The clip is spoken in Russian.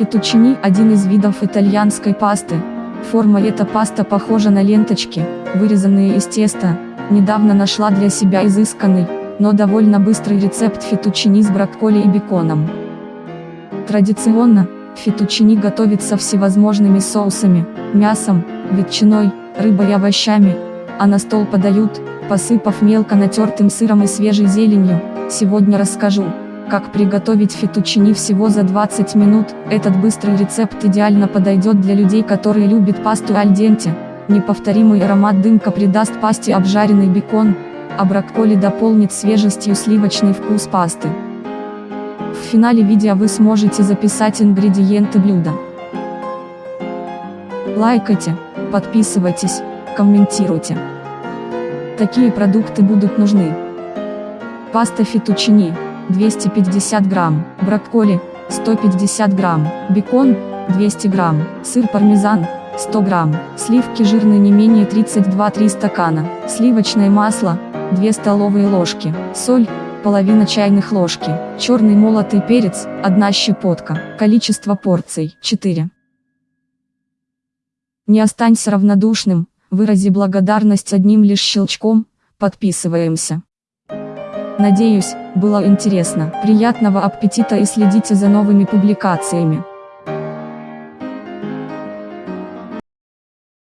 Фетучини – один из видов итальянской пасты. Форма эта паста похожа на ленточки, вырезанные из теста. Недавно нашла для себя изысканный, но довольно быстрый рецепт фетучини с брокколи и беконом. Традиционно, фетучини готовится всевозможными соусами, мясом, ветчиной, рыбой и овощами, а на стол подают, посыпав мелко натертым сыром и свежей зеленью. Сегодня расскажу, как приготовить фетучини всего за 20 минут, этот быстрый рецепт идеально подойдет для людей, которые любят пасту аль денте. Неповторимый аромат дымка придаст пасте обжаренный бекон, а брокколи дополнит свежестью сливочный вкус пасты. В финале видео вы сможете записать ингредиенты блюда. Лайкайте, подписывайтесь, комментируйте. Такие продукты будут нужны. Паста фетучини 250 грамм, брокколи 150 грамм, бекон 200 грамм, сыр пармезан 100 грамм, сливки жирные не менее 32-3 стакана, сливочное масло 2 столовые ложки, соль половина чайных ложки, черный молотый перец 1 щепотка, количество порций 4. Не останься равнодушным, вырази благодарность одним лишь щелчком, подписываемся. Надеюсь, было интересно. Приятного аппетита и следите за новыми публикациями.